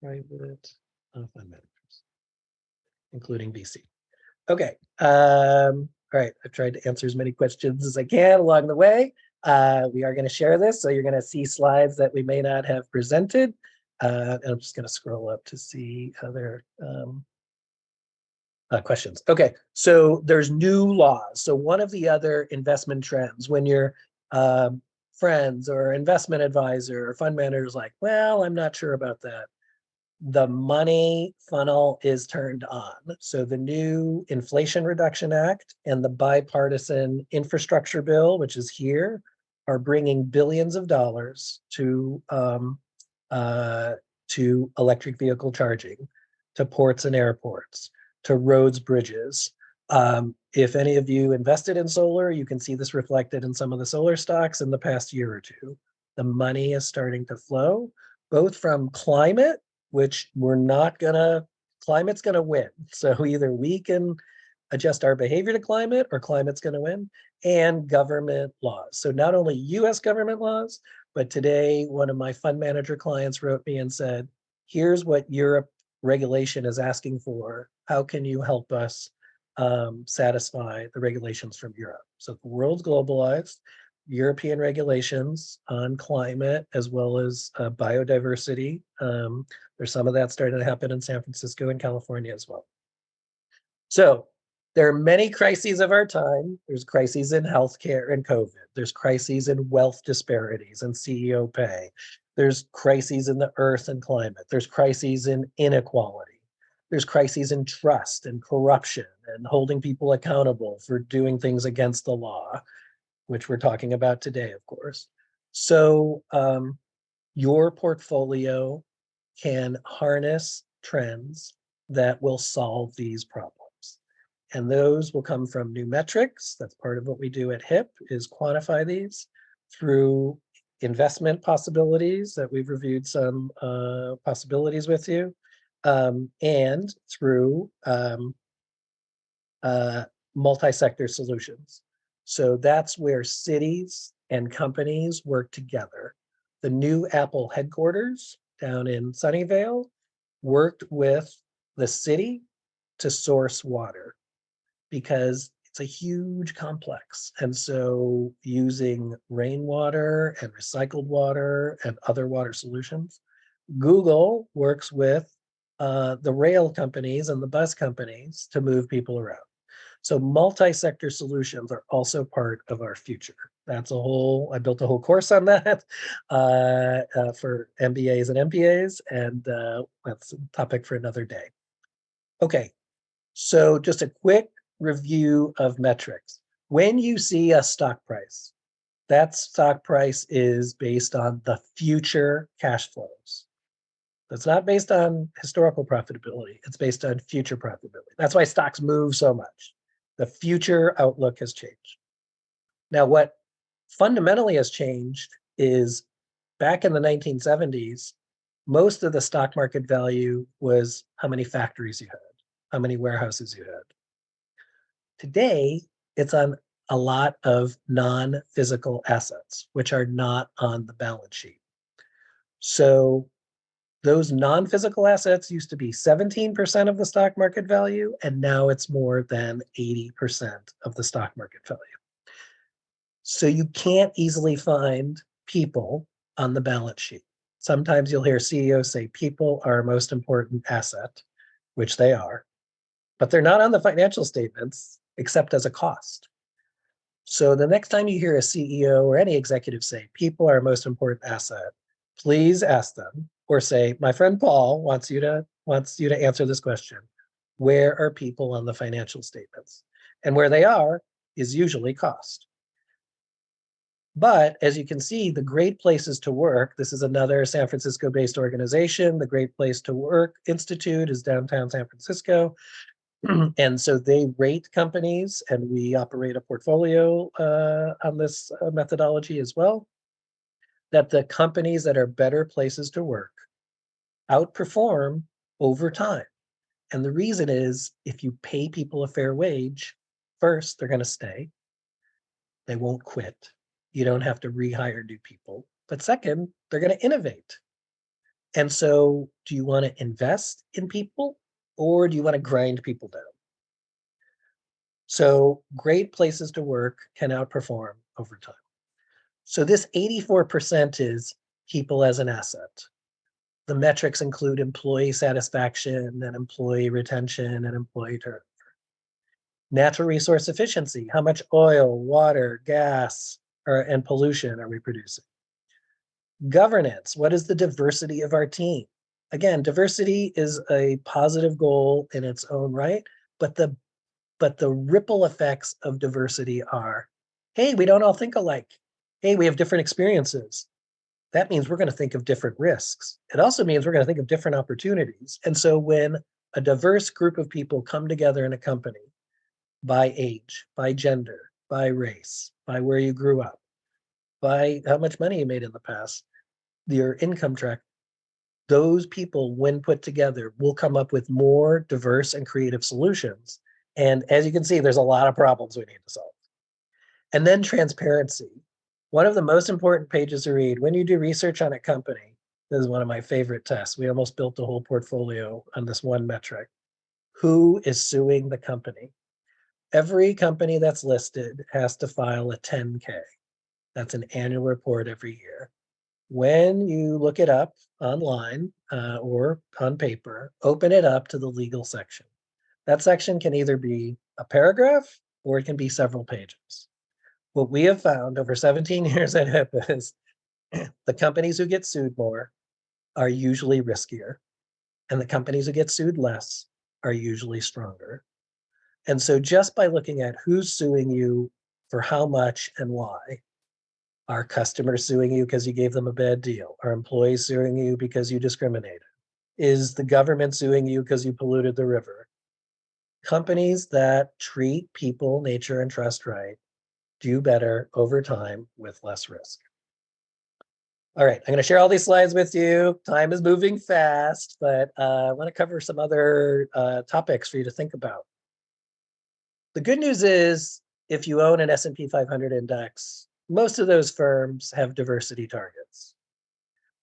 [SPEAKER 2] private uh, fund managers including VC. Okay, um, all right, I've tried to answer as many questions as I can along the way. Uh, we are going to share this, so you're going to see slides that we may not have presented. Uh, and I'm just going to scroll up to see other um, uh, questions. Okay, so there's new laws. So one of the other investment trends when your um, friends or investment advisor or fund manager is like, well, I'm not sure about that the money funnel is turned on. So the new Inflation Reduction Act and the bipartisan infrastructure bill, which is here, are bringing billions of dollars to um, uh, to electric vehicle charging, to ports and airports, to roads, bridges. Um, if any of you invested in solar, you can see this reflected in some of the solar stocks in the past year or two. The money is starting to flow, both from climate which we're not gonna, climate's gonna win. So either we can adjust our behavior to climate or climate's gonna win and government laws. So not only US government laws, but today one of my fund manager clients wrote me and said, here's what Europe regulation is asking for. How can you help us um, satisfy the regulations from Europe? So the world's globalized. European regulations on climate as well as uh, biodiversity um, there's some of that starting to happen in San Francisco and California as well. So there are many crises of our time. There's crises in healthcare and COVID. There's crises in wealth disparities and CEO pay. There's crises in the earth and climate. There's crises in inequality. There's crises in trust and corruption and holding people accountable for doing things against the law, which we're talking about today, of course. So um, your portfolio can harness trends that will solve these problems. And those will come from new metrics. That's part of what we do at HIP is quantify these through investment possibilities that we've reviewed some uh, possibilities with you um, and through um, uh, multi-sector solutions. So that's where cities and companies work together. The new Apple headquarters down in Sunnyvale worked with the city to source water because it's a huge complex. And so using rainwater and recycled water and other water solutions, Google works with uh, the rail companies and the bus companies to move people around. So multi-sector solutions are also part of our future. That's a whole, I built a whole course on that uh, uh, for MBAs and MPAs, and uh, that's a topic for another day. Okay, so just a quick review of metrics. When you see a stock price, that stock price is based on the future cash flows. That's not based on historical profitability. It's based on future profitability. That's why stocks move so much. The future outlook has changed. Now, what fundamentally has changed is back in the 1970s, most of the stock market value was how many factories you had, how many warehouses you had. Today, it's on a lot of non-physical assets, which are not on the balance sheet. So those non-physical assets used to be 17% of the stock market value, and now it's more than 80% of the stock market value. So you can't easily find people on the balance sheet. Sometimes you'll hear CEOs say people are our most important asset, which they are, but they're not on the financial statements except as a cost. So the next time you hear a CEO or any executive say people are our most important asset, please ask them or say, my friend Paul wants you to wants you to answer this question. Where are people on the financial statements? And where they are is usually cost. But as you can see, the Great Places to Work, this is another San Francisco-based organization. The Great Place to Work Institute is downtown San Francisco. and so they rate companies and we operate a portfolio uh, on this uh, methodology as well. That the companies that are better places to work outperform over time. And the reason is if you pay people a fair wage, first, they're going to stay. They won't quit. You don't have to rehire new people. But second, they're going to innovate. And so do you want to invest in people or do you want to grind people down? So great places to work can outperform over time. So this 84% is people as an asset. The metrics include employee satisfaction and employee retention and employee turnover. Natural resource efficiency, how much oil, water, gas, or, and pollution are we producing? Governance, what is the diversity of our team? Again, diversity is a positive goal in its own right, but the but the ripple effects of diversity are, hey, we don't all think alike. Hey, we have different experiences that means we're going to think of different risks. It also means we're going to think of different opportunities. And so when a diverse group of people come together in a company by age, by gender, by race, by where you grew up, by how much money you made in the past, your income track, those people, when put together, will come up with more diverse and creative solutions. And as you can see, there's a lot of problems we need to solve. And then transparency. One of the most important pages to read when you do research on a company, this is one of my favorite tests. We almost built a whole portfolio on this one metric. Who is suing the company? Every company that's listed has to file a 10K. That's an annual report every year. When you look it up online uh, or on paper, open it up to the legal section. That section can either be a paragraph or it can be several pages what we have found over 17 years at HIP is the companies who get sued more are usually riskier, and the companies who get sued less are usually stronger. And so just by looking at who's suing you for how much and why, are customers suing you because you gave them a bad deal? Are employees suing you because you discriminated? Is the government suing you because you polluted the river? Companies that treat people, nature, and trust right do better over time with less risk. All right, I'm going to share all these slides with you. Time is moving fast, but uh, I want to cover some other uh, topics for you to think about. The good news is if you own an S&P 500 index, most of those firms have diversity targets.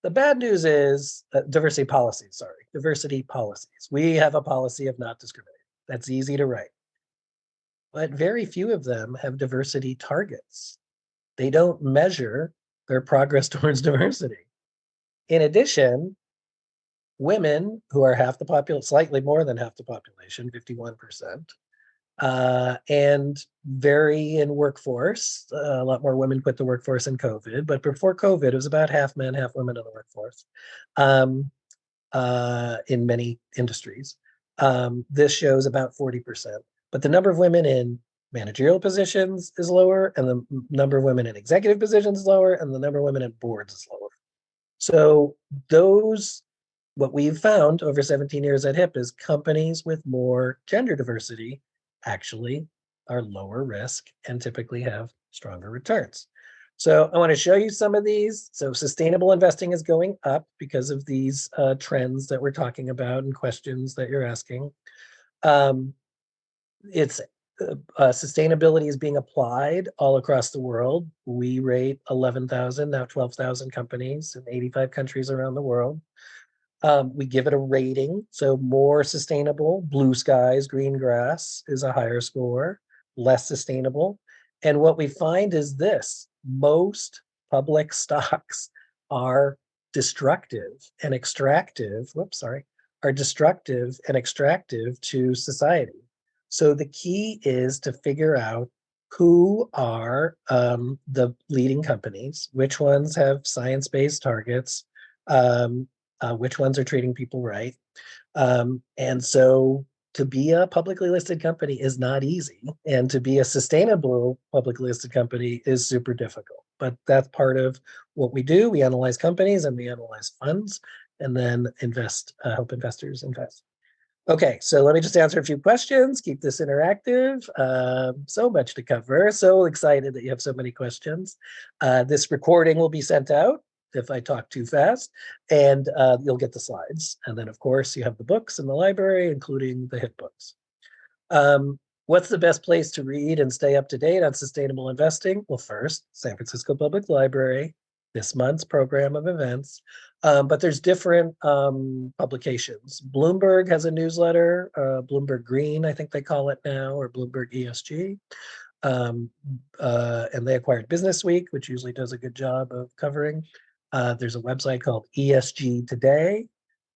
[SPEAKER 2] The bad news is uh, diversity policies, sorry, diversity policies. We have a policy of not discriminating. That's easy to write but very few of them have diversity targets. They don't measure their progress towards diversity. In addition, women who are half the population, slightly more than half the population, 51%, uh, and vary in workforce. Uh, a lot more women quit the workforce in COVID, but before COVID, it was about half men, half women in the workforce um, uh, in many industries. Um, this shows about 40% but the number of women in managerial positions is lower and the number of women in executive positions is lower and the number of women in boards is lower. So those, what we've found over 17 years at HIP is companies with more gender diversity actually are lower risk and typically have stronger returns. So I want to show you some of these. So sustainable investing is going up because of these uh, trends that we're talking about and questions that you're asking. Um, it's uh, uh, sustainability is being applied all across the world. We rate 11,000, now 12,000 companies in 85 countries around the world. Um, we give it a rating. So more sustainable, blue skies, green grass is a higher score, less sustainable. And what we find is this, most public stocks are destructive and extractive, whoops, sorry, are destructive and extractive to society. So the key is to figure out who are um, the leading companies, which ones have science-based targets, um, uh, which ones are treating people right. Um, and so to be a publicly listed company is not easy. And to be a sustainable publicly listed company is super difficult. but that's part of what we do. We analyze companies and we analyze funds and then invest, uh, help investors invest. Okay, so let me just answer a few questions, keep this interactive. Um, so much to cover. So excited that you have so many questions. Uh, this recording will be sent out if I talk too fast, and uh, you'll get the slides. And then, of course, you have the books in the library, including the hit books. Um, what's the best place to read and stay up to date on sustainable investing? Well, first, San Francisco Public Library, this month's program of events, um, but there's different um, publications. Bloomberg has a newsletter, uh, Bloomberg Green, I think they call it now, or Bloomberg ESG. Um, uh, and they acquired Business Week, which usually does a good job of covering. Uh, there's a website called ESG Today.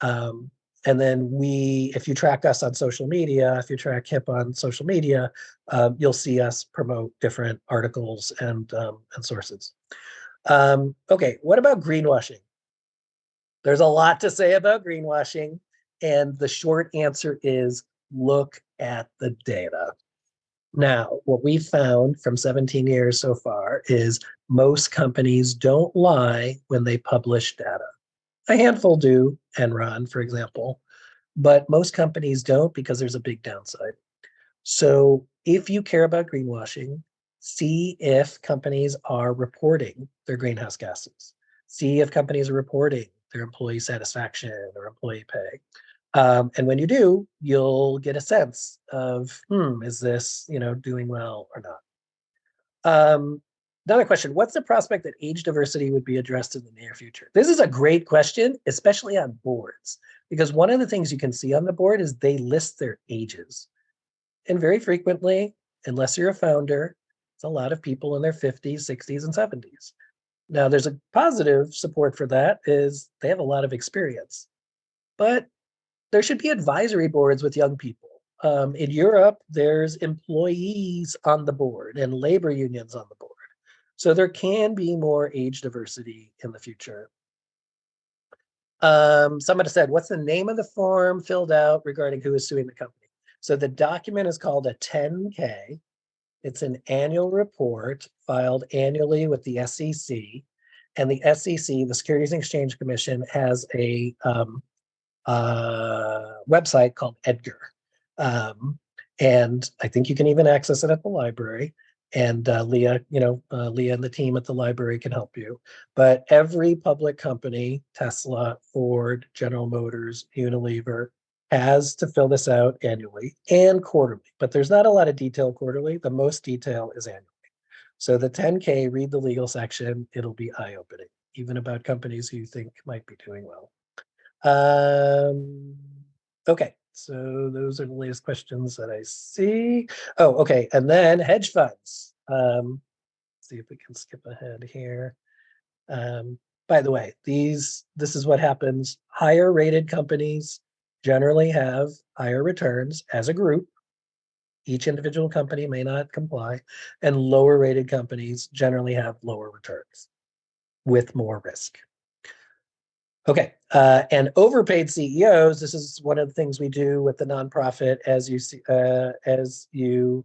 [SPEAKER 2] Um, and then we, if you track us on social media, if you track HIP on social media, um, you'll see us promote different articles and, um, and sources. Um, okay, what about greenwashing? There's a lot to say about greenwashing, and the short answer is look at the data. Now, what we found from 17 years so far is most companies don't lie when they publish data. A handful do, Enron, for example, but most companies don't because there's a big downside. So if you care about greenwashing, see if companies are reporting their greenhouse gases. See if companies are reporting their employee satisfaction or employee pay. Um, and when you do, you'll get a sense of, hmm, is this, you know, doing well or not? Um, another question, what's the prospect that age diversity would be addressed in the near future? This is a great question, especially on boards, because one of the things you can see on the board is they list their ages. And very frequently, unless you're a founder, it's a lot of people in their 50s, 60s, and 70s. Now, there's a positive support for that is they have a lot of experience, but there should be advisory boards with young people. Um, in Europe, there's employees on the board and labor unions on the board. So there can be more age diversity in the future. Um, somebody said, what's the name of the form filled out regarding who is suing the company? So the document is called a 10K. It's an annual report filed annually with the SEC. And the SEC, the Securities and Exchange Commission, has a um, uh, website called Edgar. Um, and I think you can even access it at the library. And uh, Leah, you know, uh, Leah and the team at the library can help you. But every public company, Tesla, Ford, General Motors, Unilever, has to fill this out annually and quarterly, but there's not a lot of detail quarterly. The most detail is annually. So the 10K, read the legal section, it'll be eye-opening, even about companies who you think might be doing well. Um, okay, so those are the latest questions that I see. Oh, okay, and then hedge funds. Um, see if we can skip ahead here. Um, by the way, these this is what happens. Higher rated companies generally have higher returns as a group. Each individual company may not comply, and lower rated companies generally have lower returns with more risk. Okay, uh, and overpaid CEOs, this is one of the things we do with the nonprofit as you see, uh, as you,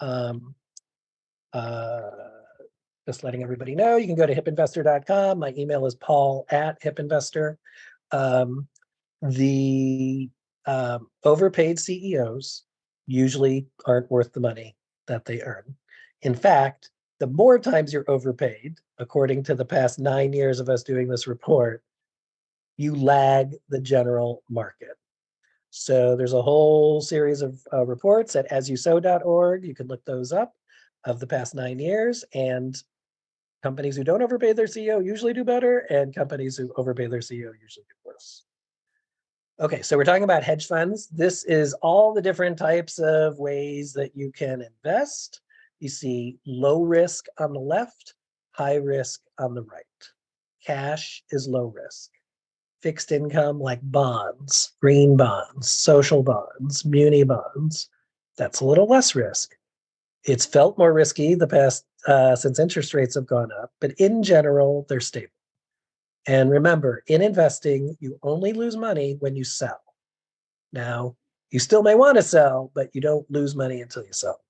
[SPEAKER 2] um, uh, just letting everybody know, you can go to hipinvestor.com. My email is paul at hipinvestor. Um, the um, overpaid CEOs usually aren't worth the money that they earn. In fact, the more times you're overpaid, according to the past nine years of us doing this report, you lag the general market. So there's a whole series of uh, reports at asyousow.org. You can look those up of the past nine years and companies who don't overpay their CEO usually do better and companies who overpay their CEO usually do worse. Okay, so we're talking about hedge funds. This is all the different types of ways that you can invest. You see low risk on the left, high risk on the right. Cash is low risk. Fixed income like bonds, green bonds, social bonds, muni bonds, that's a little less risk. It's felt more risky the past uh, since interest rates have gone up, but in general, they're stable. And remember, in investing, you only lose money when you sell. Now, you still may want to sell, but you don't lose money until you sell.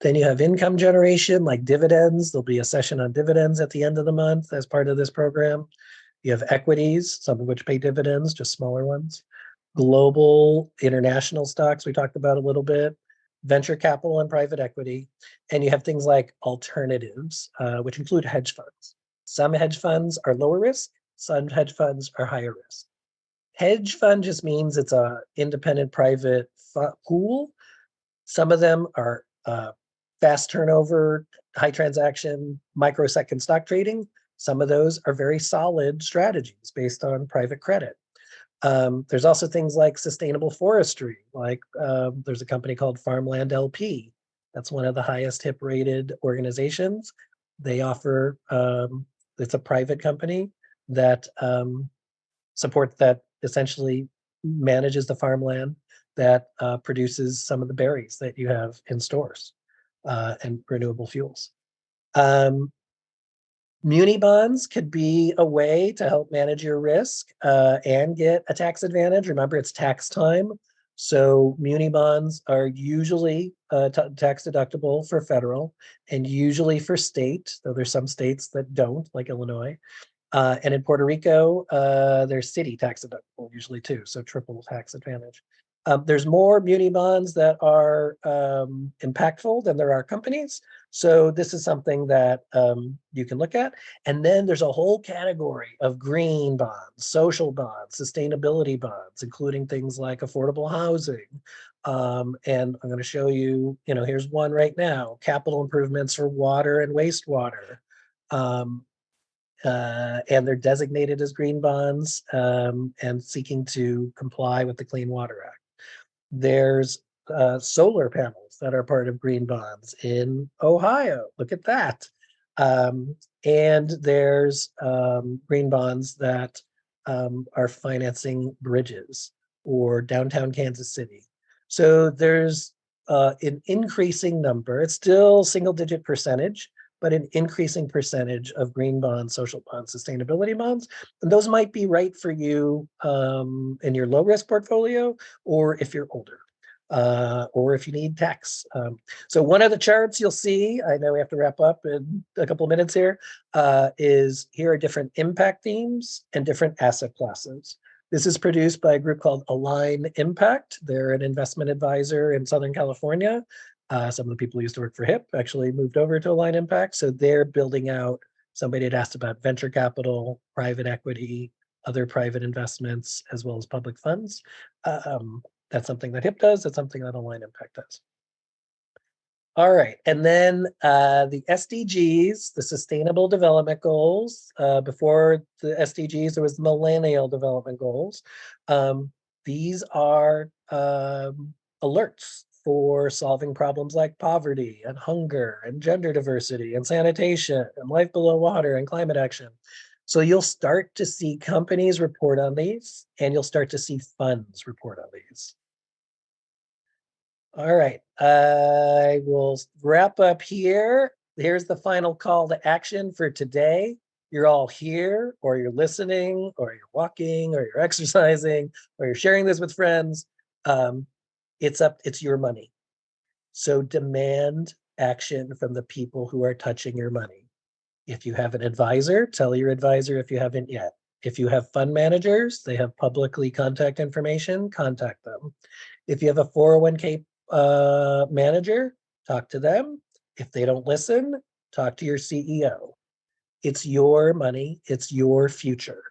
[SPEAKER 2] Then you have income generation like dividends. There'll be a session on dividends at the end of the month as part of this program. You have equities, some of which pay dividends, just smaller ones. Global international stocks, we talked about a little bit. Venture capital and private equity. And you have things like alternatives, uh, which include hedge funds. Some hedge funds are lower risk, some hedge funds are higher risk. Hedge fund just means it's a independent private pool. Some of them are uh, fast turnover, high transaction, microsecond stock trading. Some of those are very solid strategies based on private credit. Um, there's also things like sustainable forestry, like um, there's a company called Farmland LP. That's one of the highest HIP rated organizations. They offer, um, it's a private company that um, supports that essentially manages the farmland that uh, produces some of the berries that you have in stores uh, and renewable fuels. Um, muni bonds could be a way to help manage your risk uh, and get a tax advantage. Remember, it's tax time. So muni bonds are usually uh, tax deductible for federal and usually for state, though there's some states that don't, like Illinois. Uh, and in Puerto Rico, uh, there's city tax deductible usually too, so triple tax advantage. Um, there's more muni bonds that are um, impactful than there are companies. So this is something that um, you can look at. And then there's a whole category of green bonds, social bonds, sustainability bonds, including things like affordable housing. Um, and I'm going to show you, you know, here's one right now, capital improvements for water and wastewater. Um, uh, and they're designated as green bonds um, and seeking to comply with the Clean Water Act. There's uh, solar panels that are part of green bonds in Ohio. Look at that. Um, and there's um, green bonds that um, are financing bridges or downtown Kansas City. So there's uh, an increasing number. It's still single digit percentage, but an increasing percentage of green bonds, social bonds, sustainability bonds. And those might be right for you um, in your low risk portfolio, or if you're older. Uh, or if you need tax. Um, so one of the charts you'll see, I know we have to wrap up in a couple of minutes here, uh, is here are different impact themes and different asset classes. This is produced by a group called Align Impact. They're an investment advisor in Southern California. Uh, some of the people who used to work for HIP actually moved over to Align Impact. So they're building out, somebody had asked about venture capital, private equity, other private investments, as well as public funds. Um, that's something that HIP does. That's something that Align Impact does. All right, and then uh, the SDGs, the Sustainable Development Goals. Uh, before the SDGs, there was the Millennial Development Goals. Um, these are um, alerts for solving problems like poverty and hunger and gender diversity and sanitation and life below water and climate action. So you'll start to see companies report on these and you'll start to see funds report on these. All right, I will wrap up here. Here's the final call to action for today. You're all here or you're listening or you're walking or you're exercising or you're sharing this with friends. Um, it's up, it's your money. So demand action from the people who are touching your money. If you have an advisor, tell your advisor if you haven't yet. If you have fund managers, they have publicly contact information, contact them. If you have a 401k uh, manager, talk to them. If they don't listen, talk to your CEO. It's your money, it's your future.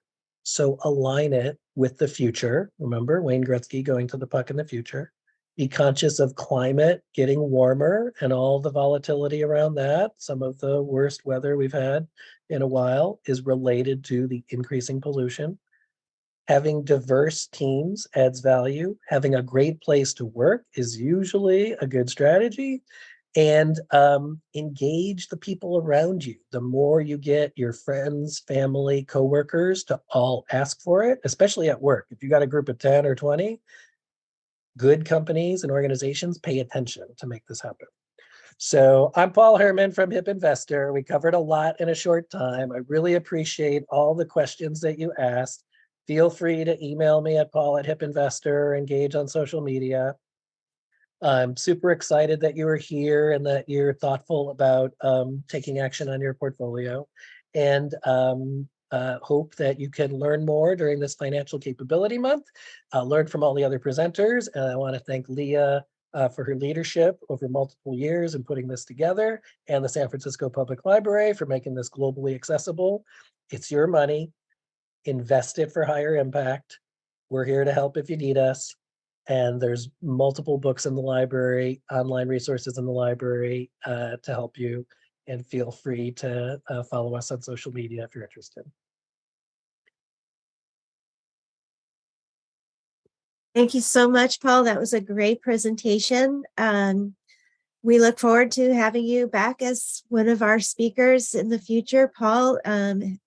[SPEAKER 2] So align it with the future. Remember Wayne Gretzky going to the puck in the future be conscious of climate getting warmer and all the volatility around that. Some of the worst weather we've had in a while is related to the increasing pollution. Having diverse teams adds value. Having a great place to work is usually a good strategy. And um, engage the people around you. The more you get your friends, family, coworkers to all ask for it, especially at work. If you got a group of 10 or 20, good companies and organizations pay attention to make this happen. So I'm Paul Herman from HIP Investor. We covered a lot in a short time. I really appreciate all the questions that you asked. Feel free to email me at paul at HIP Investor or engage on social media. I'm super excited that you are here and that you're thoughtful about um, taking action on your portfolio. And um, uh, hope that you can learn more during this Financial Capability Month, uh, learn from all the other presenters. And I want to thank Leah uh, for her leadership over multiple years in putting this together and the San Francisco Public Library for making this globally accessible. It's your money. Invest it for higher impact. We're here to help if you need us. And there's multiple books in the library, online resources in the library uh, to help you. And feel free to uh, follow us on social media if you're interested.
[SPEAKER 1] Thank you so much, Paul. That was a great presentation. Um, we look forward to having you back as one of our speakers in the future. Paul, um,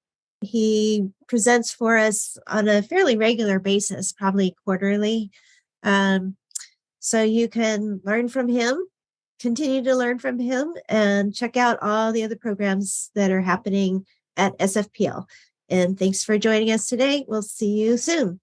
[SPEAKER 1] he presents for us on a fairly regular basis, probably quarterly. Um, so you can learn from him, continue to learn from him, and check out all the other programs that are happening at SFPL. And thanks for joining us today. We'll see you soon.